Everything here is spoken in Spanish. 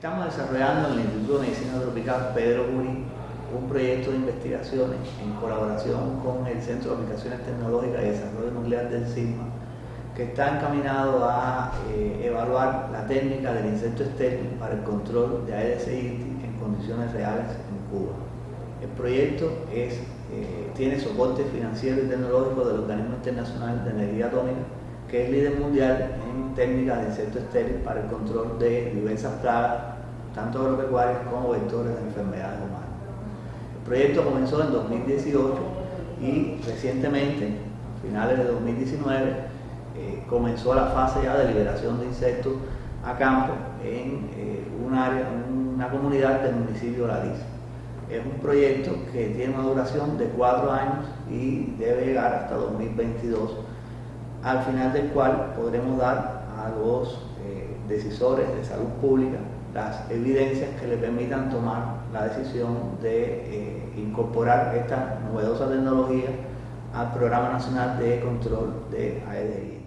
Estamos desarrollando en el Instituto de Medicina Tropical Pedro Curí un proyecto de investigaciones en colaboración con el Centro de Aplicaciones Tecnológicas y Desarrollo Nuclear del CISMA que está encaminado a eh, evaluar la técnica del insecto estéril para el control de Aedes aegypti en condiciones reales en Cuba. El proyecto es, eh, tiene soporte financiero y tecnológico del Organismo Internacional de Energía Atómica que es líder mundial en técnicas de insecto estéril para el control de diversas plagas, tanto agropecuarias como vectores de enfermedades humanas. El proyecto comenzó en 2018 y recientemente, a finales de 2019, eh, comenzó la fase ya de liberación de insectos a campo en eh, una comunidad del municipio de La Es un proyecto que tiene una duración de cuatro años y debe llegar hasta 2022 al final del cual podremos dar a los eh, decisores de salud pública las evidencias que le permitan tomar la decisión de eh, incorporar esta novedosa tecnología al Programa Nacional de Control de AEDI.